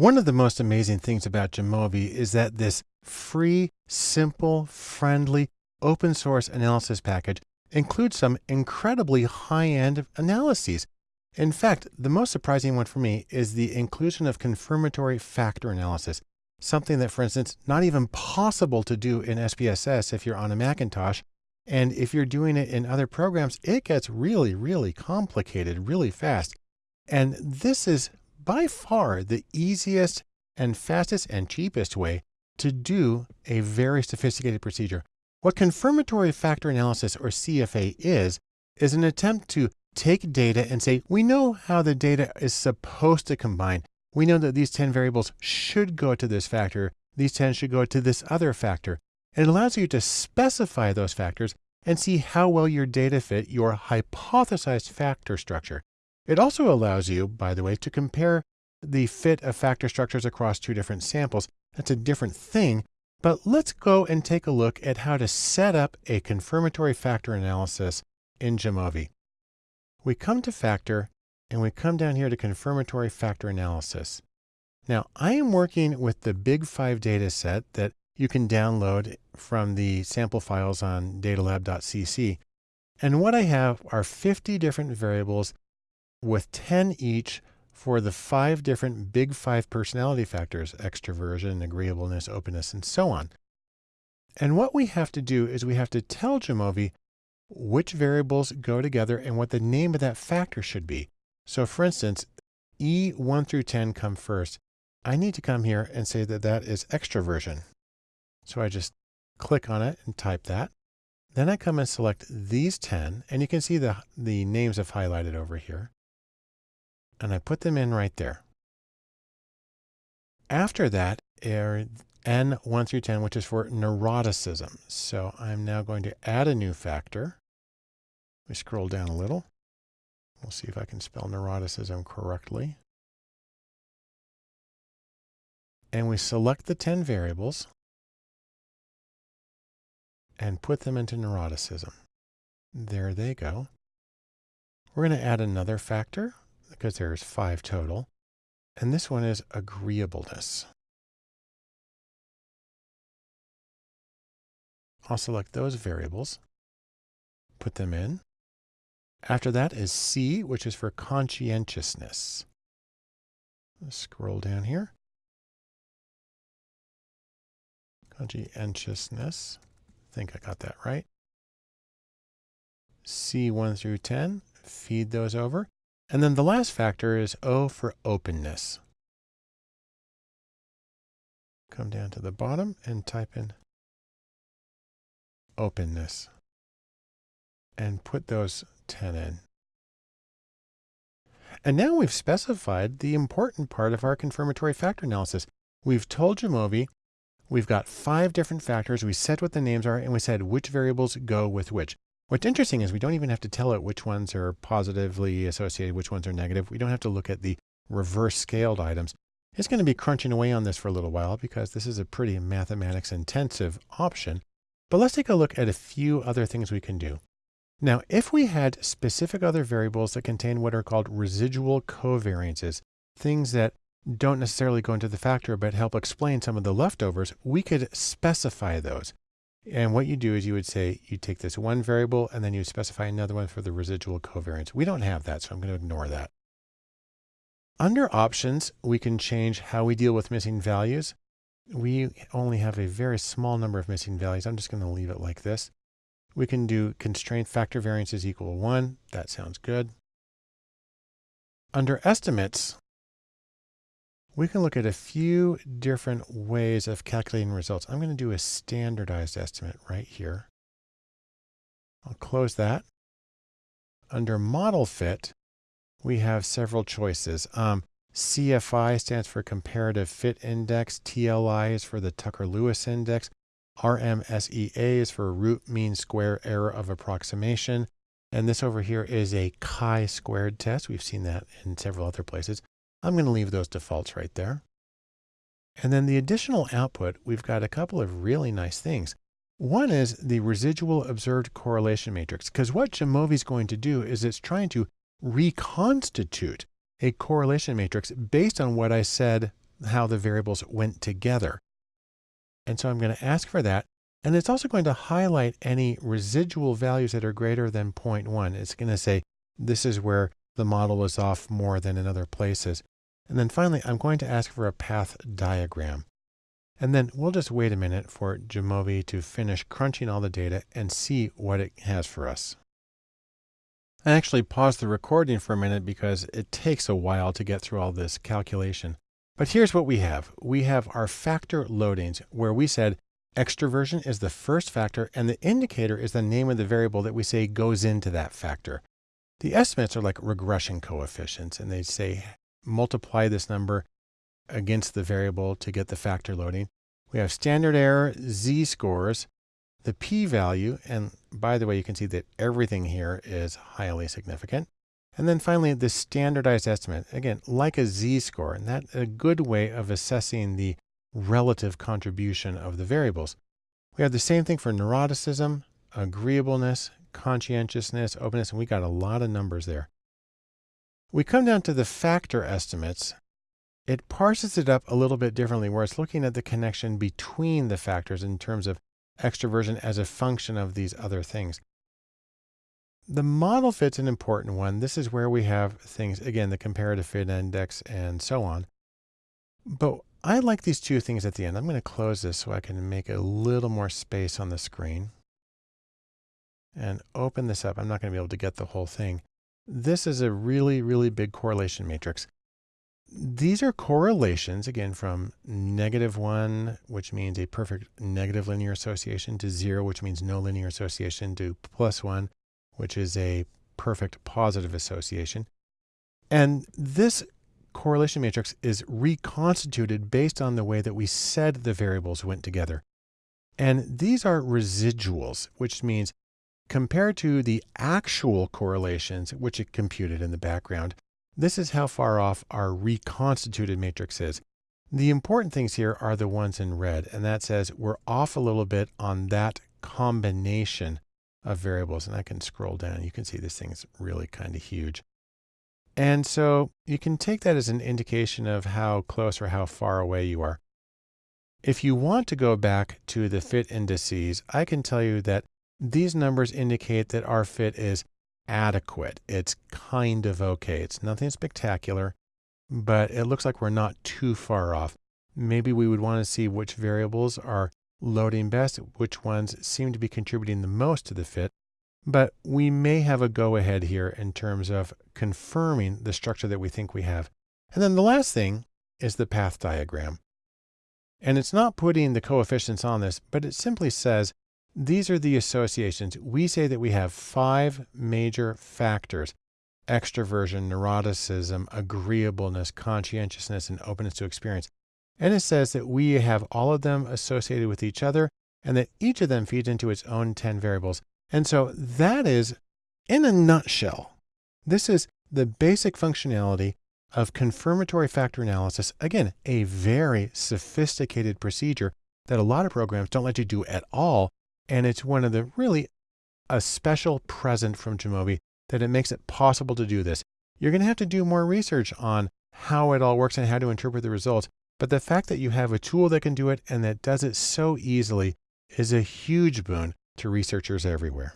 One of the most amazing things about Jamovi is that this free, simple, friendly, open source analysis package includes some incredibly high-end analyses. In fact, the most surprising one for me is the inclusion of confirmatory factor analysis, something that, for instance, not even possible to do in SPSS if you're on a Macintosh. And if you're doing it in other programs, it gets really, really complicated really fast. And this is by far the easiest and fastest and cheapest way to do a very sophisticated procedure. What confirmatory factor analysis or CFA is, is an attempt to take data and say, we know how the data is supposed to combine. We know that these 10 variables should go to this factor. These 10 should go to this other factor. It allows you to specify those factors and see how well your data fit your hypothesized factor structure. It also allows you, by the way, to compare the fit of factor structures across two different samples. That's a different thing, but let's go and take a look at how to set up a confirmatory factor analysis in Jamovi. We come to factor and we come down here to confirmatory factor analysis. Now I am working with the big five data set that you can download from the sample files on datalab.cc. And what I have are 50 different variables with 10 each for the five different big five personality factors, extroversion, agreeableness, openness, and so on. And what we have to do is we have to tell Jamovi which variables go together and what the name of that factor should be. So for instance, E1 through 10 come first. I need to come here and say that that is extroversion. So I just click on it and type that. Then I come and select these 10, and you can see the, the names have highlighted over here and I put them in right there. After that are N 1 through 10, which is for neuroticism. So I'm now going to add a new factor. We scroll down a little. We'll see if I can spell neuroticism correctly. And we select the 10 variables and put them into neuroticism. There they go. We're going to add another factor because there's five total. And this one is agreeableness. I'll select those variables, put them in. After that is C, which is for conscientiousness. Let's scroll down here. Conscientiousness. I think I got that right. C1 through 10, feed those over. And then the last factor is O for openness. Come down to the bottom and type in openness and put those 10 in. And now we've specified the important part of our confirmatory factor analysis. We've told Jamovi we've got five different factors. We said what the names are and we said which variables go with which. What's interesting is we don't even have to tell it which ones are positively associated, which ones are negative. We don't have to look at the reverse scaled items. It's going to be crunching away on this for a little while because this is a pretty mathematics intensive option. But let's take a look at a few other things we can do. Now, if we had specific other variables that contain what are called residual covariances, things that don't necessarily go into the factor but help explain some of the leftovers, we could specify those. And what you do is you would say, you take this one variable and then you specify another one for the residual covariance. We don't have that, so I'm going to ignore that. Under options, we can change how we deal with missing values. We only have a very small number of missing values. I'm just going to leave it like this. We can do constraint factor variance is equal to one. That sounds good. Under estimates, we can look at a few different ways of calculating results. I'm going to do a standardized estimate right here. I'll close that. Under model fit, we have several choices. Um, CFI stands for Comparative Fit Index. TLI is for the Tucker-Lewis Index. RMSEA is for Root Mean Square Error of Approximation. And this over here is a chi-squared test. We've seen that in several other places. I'm going to leave those defaults right there. And then the additional output, we've got a couple of really nice things. One is the residual observed correlation matrix, because what Jamovi is going to do is it's trying to reconstitute a correlation matrix based on what I said how the variables went together. And so I'm going to ask for that. And it's also going to highlight any residual values that are greater than 0.1. It's going to say, this is where the model is off more than in other places. And then finally, I'm going to ask for a path diagram. And then we'll just wait a minute for Jamovi to finish crunching all the data and see what it has for us. I actually paused the recording for a minute because it takes a while to get through all this calculation. But here's what we have. We have our factor loadings where we said extroversion is the first factor and the indicator is the name of the variable that we say goes into that factor. The estimates are like regression coefficients and they say multiply this number against the variable to get the factor loading. We have standard error, z-scores, the p-value, and by the way, you can see that everything here is highly significant. And then finally, the standardized estimate, again, like a z-score, and that's a good way of assessing the relative contribution of the variables. We have the same thing for neuroticism, agreeableness, conscientiousness, openness, and we got a lot of numbers there. We come down to the factor estimates, it parses it up a little bit differently where it's looking at the connection between the factors in terms of extroversion as a function of these other things. The model fit's an important one. This is where we have things, again, the comparative fit index and so on. But I like these two things at the end. I'm going to close this so I can make a little more space on the screen and open this up. I'm not going to be able to get the whole thing. This is a really, really big correlation matrix these are correlations, again, from negative one, which means a perfect negative linear association, to zero, which means no linear association, to plus one, which is a perfect positive association. And this correlation matrix is reconstituted based on the way that we said the variables went together. And these are residuals, which means compared to the actual correlations, which it computed in the background, this is how far off our reconstituted matrix is. The important things here are the ones in red, and that says we're off a little bit on that combination of variables. And I can scroll down. You can see this thing's really kind of huge. And so you can take that as an indication of how close or how far away you are. If you want to go back to the fit indices, I can tell you that these numbers indicate that our fit is adequate. It's kind of okay. It's nothing spectacular, but it looks like we're not too far off. Maybe we would want to see which variables are loading best, which ones seem to be contributing the most to the fit, but we may have a go ahead here in terms of confirming the structure that we think we have. And then the last thing is the path diagram. And it's not putting the coefficients on this, but it simply says these are the associations. We say that we have five major factors extroversion, neuroticism, agreeableness, conscientiousness, and openness to experience. And it says that we have all of them associated with each other and that each of them feeds into its own 10 variables. And so that is, in a nutshell, this is the basic functionality of confirmatory factor analysis. Again, a very sophisticated procedure that a lot of programs don't let you do at all and it's one of the really a special present from Jamovi that it makes it possible to do this. You're going to have to do more research on how it all works and how to interpret the results. But the fact that you have a tool that can do it and that does it so easily is a huge boon to researchers everywhere.